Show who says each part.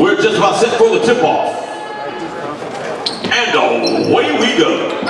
Speaker 1: We're just about set for the tip-off. And away we go.